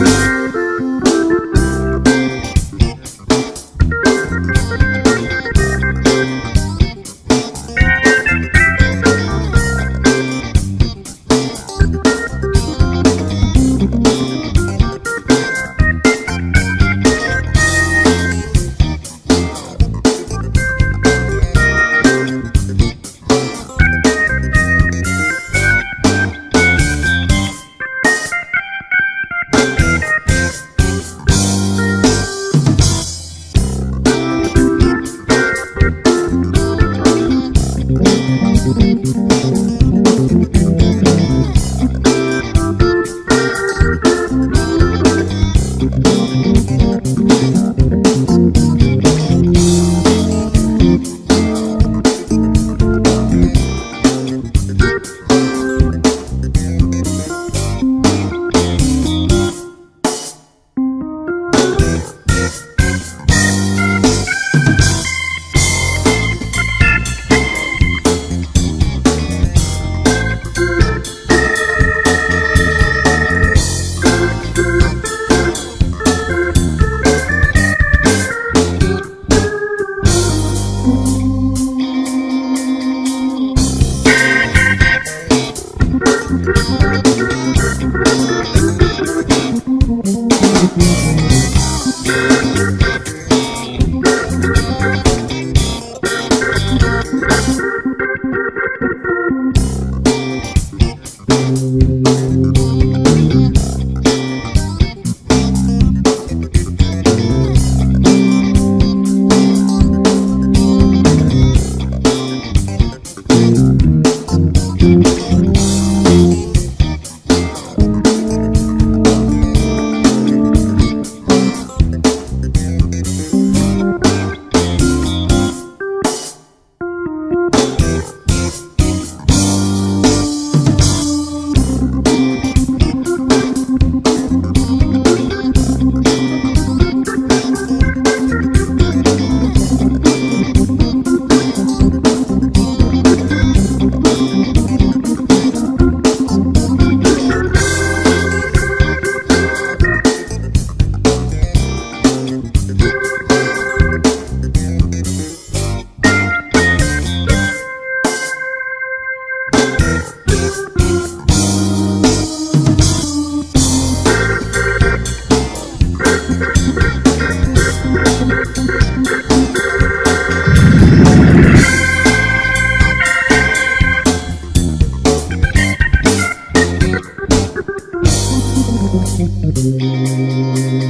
Thank Thank